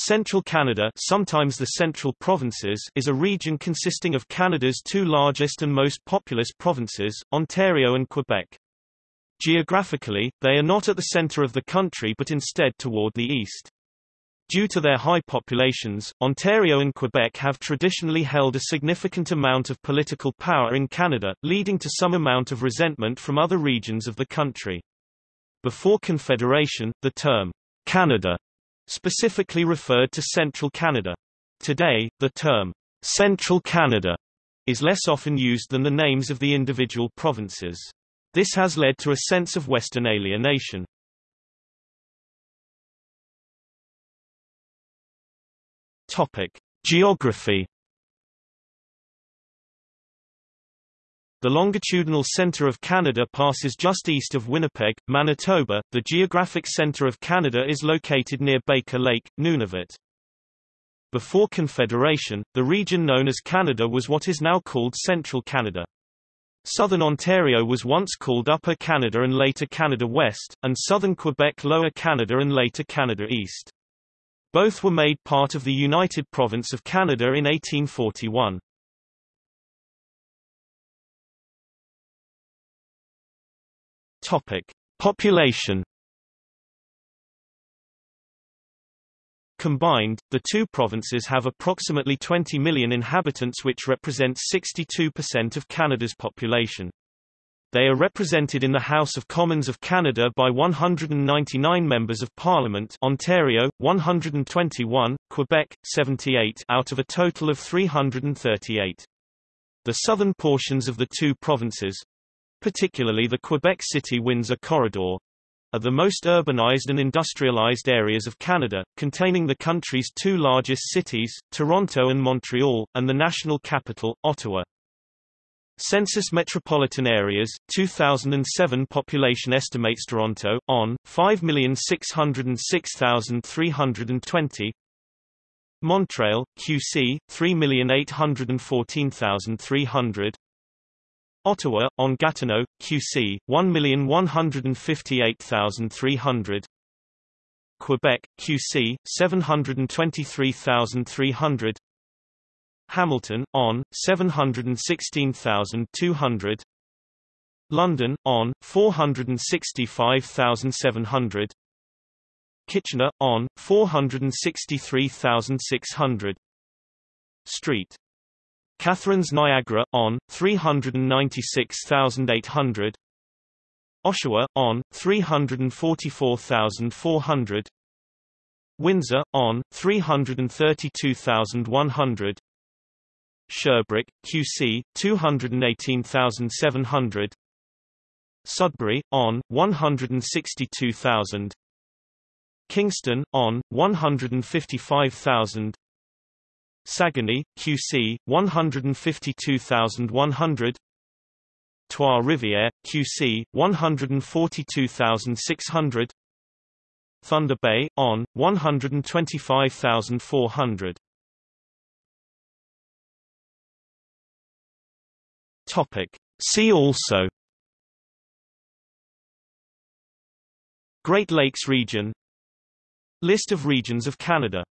Central Canada sometimes the Central Provinces is a region consisting of Canada's two largest and most populous provinces, Ontario and Quebec. Geographically, they are not at the centre of the country but instead toward the east. Due to their high populations, Ontario and Quebec have traditionally held a significant amount of political power in Canada, leading to some amount of resentment from other regions of the country. Before Confederation, the term Canada specifically referred to central Canada. Today, the term Central Canada is less often used than the names of the individual provinces. This has led to a sense of Western alienation. Topic: Geography The longitudinal center of Canada passes just east of Winnipeg, Manitoba. The geographic center of Canada is located near Baker Lake, Nunavut. Before Confederation, the region known as Canada was what is now called Central Canada. Southern Ontario was once called Upper Canada and later Canada West, and southern Quebec Lower Canada and later Canada East. Both were made part of the United Province of Canada in 1841. Topic: Population. Combined, the two provinces have approximately 20 million inhabitants which represents 62% of Canada's population. They are represented in the House of Commons of Canada by 199 members of Parliament Ontario, 121, Quebec, 78 out of a total of 338. The southern portions of the two provinces, particularly the Quebec City-Windsor corridor, are the most urbanized and industrialized areas of Canada, containing the country's two largest cities, Toronto and Montreal, and the national capital, Ottawa. Census Metropolitan Areas, 2007 population estimates Toronto, on, 5,606,320 Montreal, QC, 3,814,300 Ottawa, on Gatineau, QC, 1,158,300 Quebec, QC, 723,300 Hamilton, on, 716,200 London, on, 465,700 Kitchener, on, 463,600 Street Catharines Niagara, on, 396,800 Oshawa, on, 344,400 Windsor, on, 332,100 Sherbrooke, QC, 218,700 Sudbury, on, 162,000 Kingston, on, 155,000 Saguenay, QC, 152,100 Trois-Rivières, QC, 142,600 Thunder Bay, on, 125,400 Topic. See also. Great Lakes region. List of regions of Canada